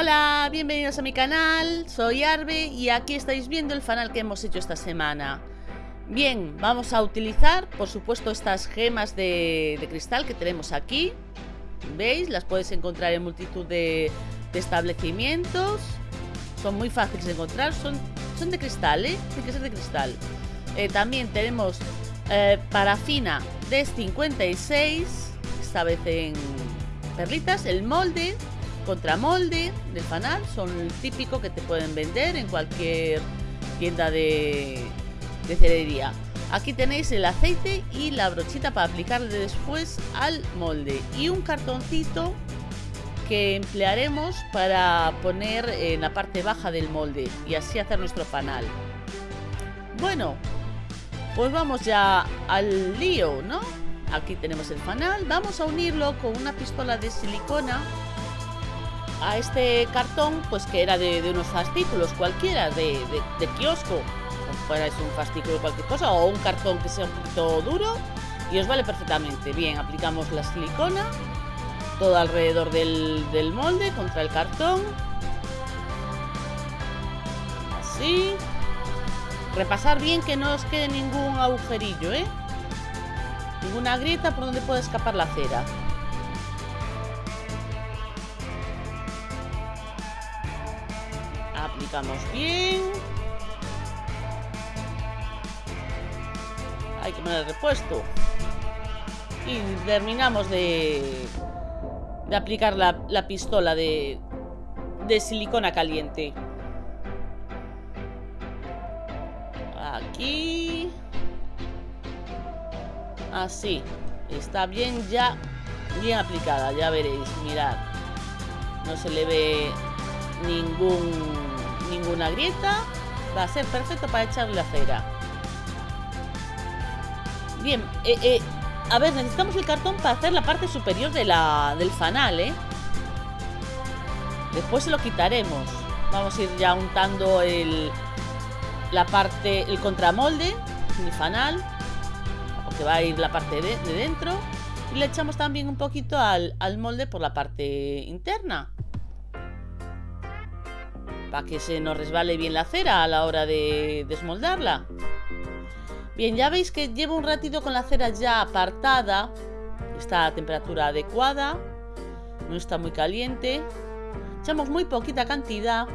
Hola, bienvenidos a mi canal, soy Arbe y aquí estáis viendo el fanal que hemos hecho esta semana. Bien, vamos a utilizar, por supuesto, estas gemas de, cristal que tenemos aquí. ¿Veis? Las puedes encontrar en multitud de, establecimientos. Son muy fáciles de encontrar, son, son de cristal, ¿eh? Tiene que ser de cristal. Eh, también tenemos eh, parafina de 56, esta vez en perlitas, el molde contramolde del fanal son el típico que te pueden vender en cualquier tienda de, de cerería. Aquí tenéis el aceite y la brochita para aplicarle después al molde. Y un cartoncito que emplearemos para poner en la parte baja del molde y así hacer nuestro fanal. Bueno, pues vamos ya al lío, ¿no? Aquí tenemos el fanal. Vamos a unirlo con una pistola de silicona a este cartón, pues que era de, unos fascículos cualquiera, de, de, kiosco. Fuera es un fascículo cualquier cosa, o un cartón que sea un poquito duro, y os vale perfectamente. Bien, aplicamos la silicona, todo alrededor del, del molde, contra el cartón. Así. Repasar bien que no os quede ningún agujerillo, ¿eh? Ninguna grieta por donde pueda escapar la cera. Bien. Hay que poner el repuesto. Y terminamos de, de aplicar la, la pistola de, de silicona caliente. Aquí. Así. Está bien ya, bien aplicada, ya veréis, mirad. No se le ve ningún ninguna grieta. Va a ser perfecto para echarle la cera. Bien, eh, eh, a ver, necesitamos el cartón para hacer la parte superior de la, del fanal, ¿eh? Después se lo quitaremos. Vamos a ir ya untando el, la parte, el contramolde, mi fanal. Porque va a ir la parte de, de dentro. Y le echamos también un poquito al, al molde por la parte interna para que se nos resbale bien la cera a la hora de desmoldarla. Bien, ya veis que llevo un ratito con la cera ya apartada. Está a temperatura adecuada. No está muy caliente. Echamos muy poquita cantidad.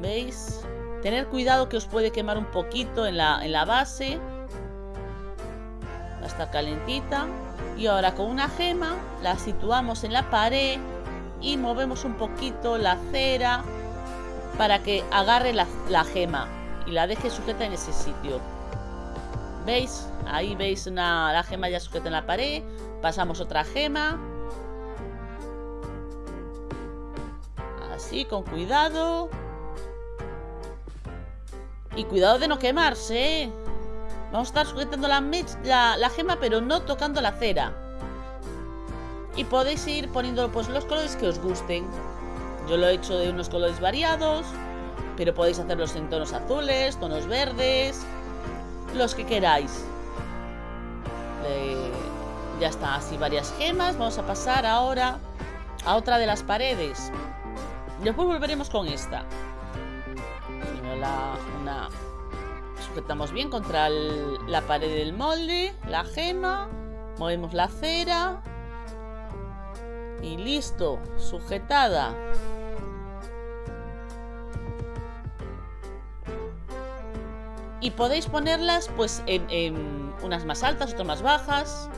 ¿Veis? Tener cuidado que os puede quemar un poquito en la, en la base. Va a estar calentita. Y ahora con una gema la situamos en la pared y movemos un poquito la cera para que agarre la, gema y la deje sujeta en ese sitio. ¿Veis? Ahí veis una, la gema ya sujeta en la pared. Pasamos otra gema. Así, con cuidado. Y cuidado de no quemarse, ¿eh? Vamos a estar sujetando la, la, la gema, pero no tocando la cera. Y podéis ir poniendo pues, los colores que os gusten. Yo lo he hecho de unos colores variados, pero podéis hacerlos en tonos azules, tonos verdes, los que queráis. ya está, así varias gemas. Vamos a pasar ahora a otra de las paredes. Después volveremos con esta. La, una, sujetamos bien contra la pared del molde, la gema, movemos la cera y listo, sujetada. Y podéis ponerlas pues en, unas más altas, otras más bajas.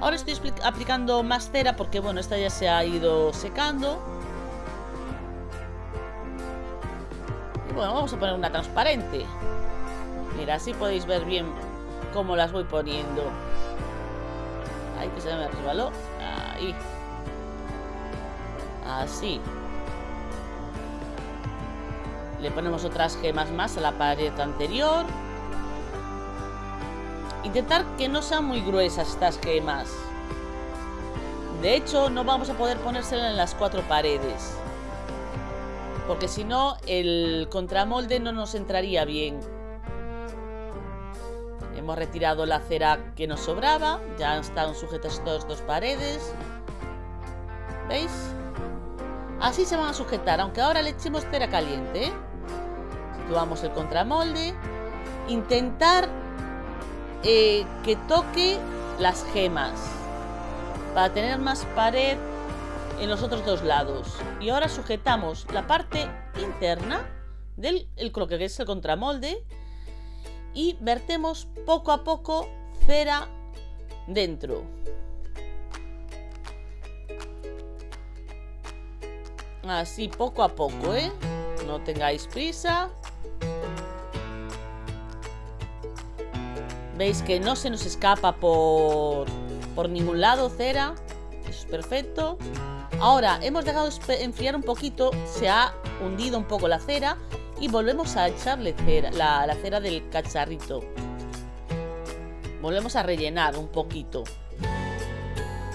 Ahora estoy aplicando más cera porque bueno, esta ya se ha ido secando. Y bueno, vamos a poner una transparente. Mira, así podéis ver bien cómo las voy poniendo. Ahí que se me resbaló. Ahí. Así. Le ponemos otras gemas más a la pared anterior. Intentar que no sean muy gruesas estas gemas. De hecho, no vamos a poder ponérsela en las cuatro paredes. Porque si no, el contramolde no nos entraría bien. Hemos retirado la cera que nos sobraba. Ya están sujetas todas dos paredes. ¿Veis? Así se van a sujetar, aunque ahora le echemos cera caliente. Situamos el contramolde. Intentar eh, que toque las gemas para tener más pared en los otros dos lados. Y ahora sujetamos la parte interna del el croque, que es el contramolde, y vertemos poco a poco cera dentro. Así, poco a poco, ¿eh? No tengáis prisa. Veis que no se nos escapa por, por ningún lado cera. Eso es perfecto. Ahora, hemos dejado enfriar un poquito. Se ha hundido un poco la cera. Y volvemos a echarle la, la cera del cacharrito. Volvemos a rellenar un poquito.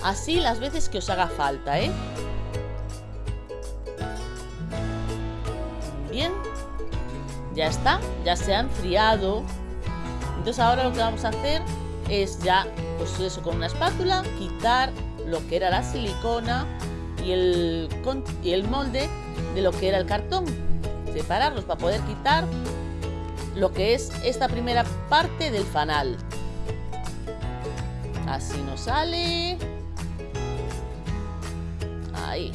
Así las veces que os haga falta, ¿eh? Ya está, ya se ha enfriado. Entonces ahora lo que vamos a hacer es ya, pues eso, con una espátula, quitar lo que era la silicona y el, y el molde de lo que era el cartón. Separarlos para poder quitar lo que es esta primera parte del fanal. Así nos sale. Ahí.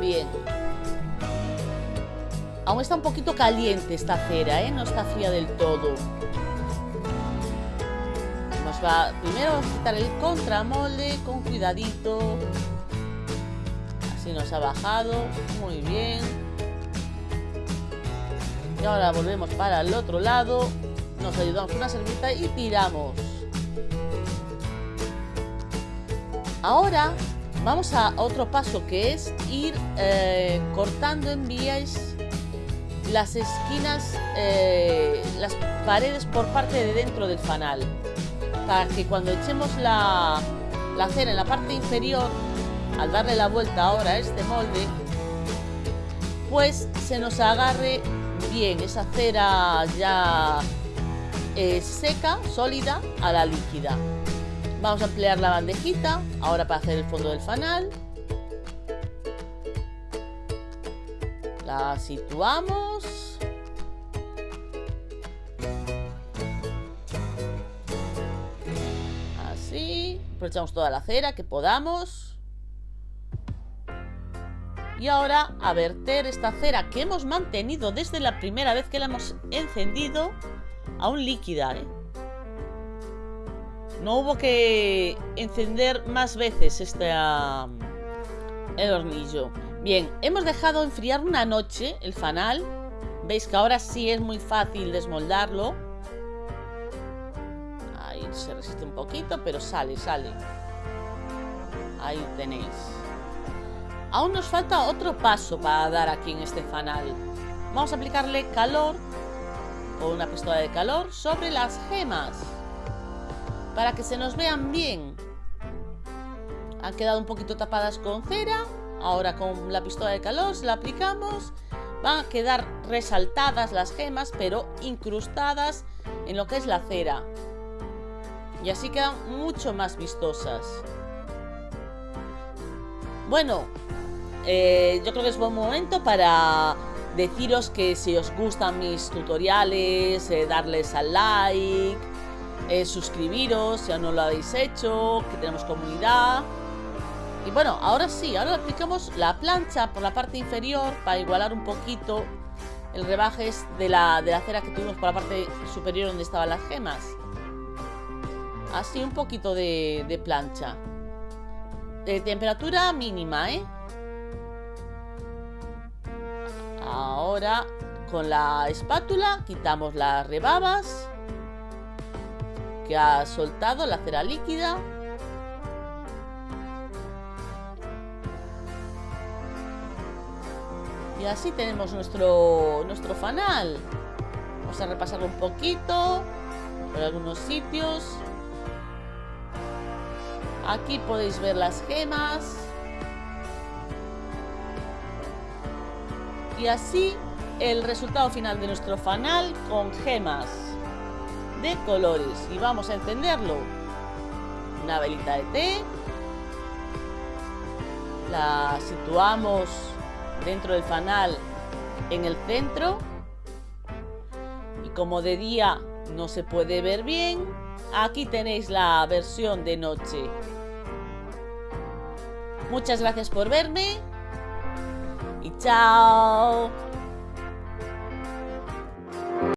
Bien. Aún está un poquito caliente esta cera, ¿eh? No está fría del todo. Nos va... Primero vamos a quitar el contramolde con cuidadito. Así nos ha bajado. Muy bien. Y ahora volvemos para el otro lado. Nos ayudamos con una servilleta y tiramos. Ahora vamos a otro paso que es ir eh, cortando en vías las esquinas, eh, las paredes por parte de dentro del fanal. Para que cuando echemos la, la cera en la parte inferior, al darle la vuelta ahora a este molde, pues se nos agarre bien esa cera ya seca, sólida, a la líquida. Vamos a emplear la bandejita, ahora para hacer el fondo del fanal. La situamos. Así. Aprovechamos toda la cera que podamos. Y ahora a verter esta cera que hemos mantenido desde la primera vez que la hemos encendido aún líquida, ¿eh? No hubo que encender más veces este el hornillo. Bien, hemos dejado enfriar una noche el fanal. Veis que ahora sí es muy fácil desmoldarlo. Ahí se resiste un poquito, pero sale, sale. Ahí tenéis. Aún nos falta otro paso para dar aquí en este fanal. Vamos a aplicarle calor una pistola de calor sobre las gemas para que se nos vean bien. Han quedado un poquito tapadas con cera. Ahora con la pistola de calor se la aplicamos. Van a quedar resaltadas las gemas, pero incrustadas en lo que es la cera. Y así quedan mucho más vistosas. Bueno, eh, yo creo que es buen momento para deciros que si os gustan mis tutoriales, eh, darles al like, eh, suscribiros si aún no lo habéis hecho, que tenemos comunidad. Y bueno, ahora sí, ahora aplicamos la plancha por la parte inferior para igualar un poquito el rebaje de la, de la cera que tuvimos por la parte superior donde estaban las gemas. Así un poquito de, de plancha. De temperatura mínima, ¿eh? Ahora con la espátula quitamos las rebabas que ha soltado la cera líquida. Y así tenemos nuestro, nuestro fanal. Vamos a repasarlo un poquito por algunos sitios. Aquí podéis ver las gemas. Y así el resultado final de nuestro fanal con gemas de colores. Y vamos a encenderlo. Una velita de té. La situamos dentro del fanal en el centro. Y como de día no se puede ver bien, aquí tenéis la versión de noche. Muchas gracias por verme y chao.